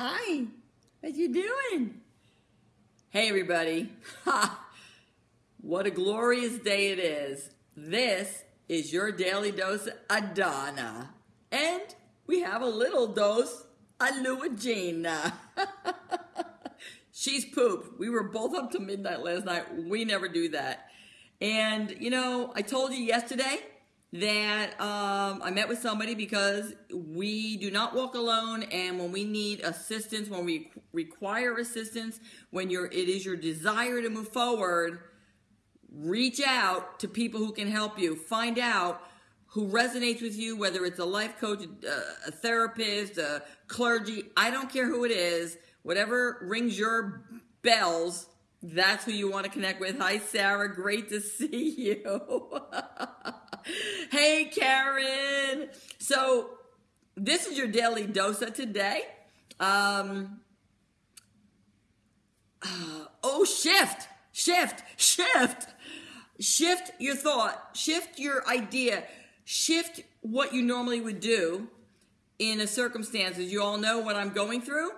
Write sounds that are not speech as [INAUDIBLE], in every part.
Hi, what you doing? Hey everybody. Ha! [LAUGHS] What a glorious day it is. This is your daily dose Donna. And we have a little dose of Luigina. [LAUGHS] She's poop. We were both up to midnight last night. We never do that. And, you know, I told you yesterday that um, I met with somebody because we do not walk alone, and when we need assistance, when we require assistance, when you're, it is your desire to move forward, reach out to people who can help you. Find out who resonates with you, whether it's a life coach, a therapist, a clergy. I don't care who it is. Whatever rings your bells, that's who you want to connect with. Hi, Sarah. Great to [LAUGHS] see you. [LAUGHS] hey, Karen. So, this is your daily dosa today. Um, uh, [SIGHS] oh, shift, shift, shift. Shift your thought, shift your idea, shift what you normally would do in a circumstances. You all know what I'm going through.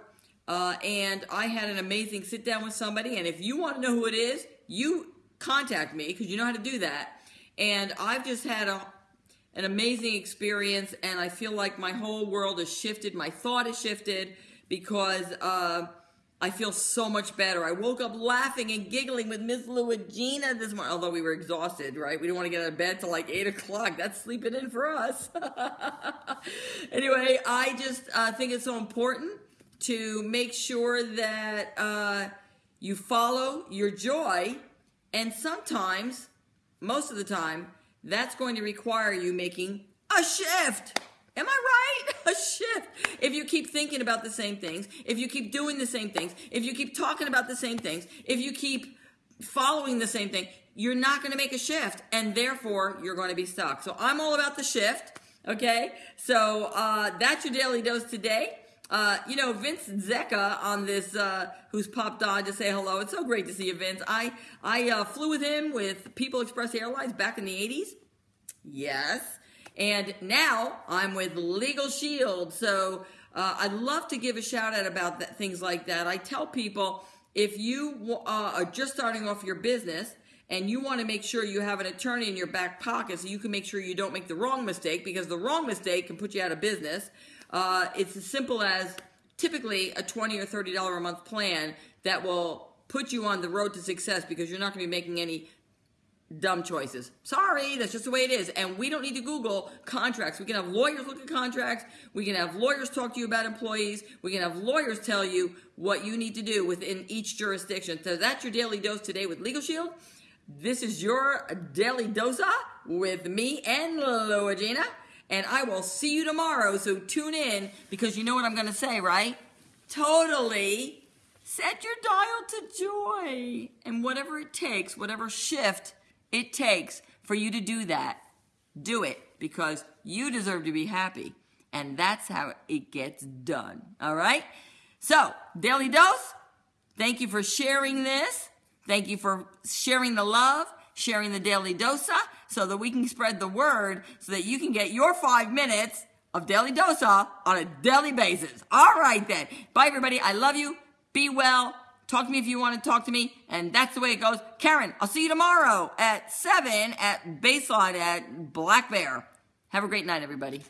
Uh, and I had an amazing sit down with somebody. And if you want to know who it is, you contact me because you know how to do that. And I've just had a, an amazing experience, and I feel like my whole world has shifted. My thought has shifted because uh, I feel so much better. I woke up laughing and giggling with Miss Luigina this morning, although we were exhausted, right? We didn't want to get out of bed till like 8 o'clock. That's sleeping in for us. [LAUGHS] anyway, I just uh, think it's so important to make sure that uh, you follow your joy. And sometimes, most of the time, that's going to require you making a shift. Am I right? [LAUGHS] A shift. If you keep thinking about the same things, if you keep doing the same things, if you keep talking about the same things, if you keep following the same thing, you're not going to make a shift and therefore you're going to be stuck. So I'm all about the shift. Okay. So, uh, that's your daily dose today. Uh, you know, Vince Zecca on this, uh, who's popped on to say hello. It's so great to see you, Vince. I, I uh, flew with him with People Express Airlines back in the 80s. Yes. And now I'm with Legal Shield. So uh, I'd love to give a shout out about that, things like that. I tell people if you uh, are just starting off your business, and you want to make sure you have an attorney in your back pocket so you can make sure you don't make the wrong mistake because the wrong mistake can put you out of business. Uh, it's as simple as typically a 20 or $30 a month plan that will put you on the road to success because you're not going to be making any dumb choices. Sorry, that's just the way it is. And we don't need to Google contracts. We can have lawyers look at contracts. We can have lawyers talk to you about employees. We can have lawyers tell you what you need to do within each jurisdiction. So that's your daily dose today with Legal Shield. This is your daily dosa with me and Luigina and I will see you tomorrow. So tune in because you know what I'm going to say, right? Totally. Set your dial to joy. And whatever it takes, whatever shift it takes for you to do that, do it because you deserve to be happy. And that's how it gets done. All right? So, Daily Dose, thank you for sharing this. Thank you for sharing the love sharing the daily dosa so that we can spread the word so that you can get your five minutes of daily dosa on a daily basis. All right then. Bye everybody. I love you. Be well. Talk to me if you want to talk to me. And that's the way it goes. Karen, I'll see you tomorrow at 7 at Baseline at Black Bear. Have a great night, everybody.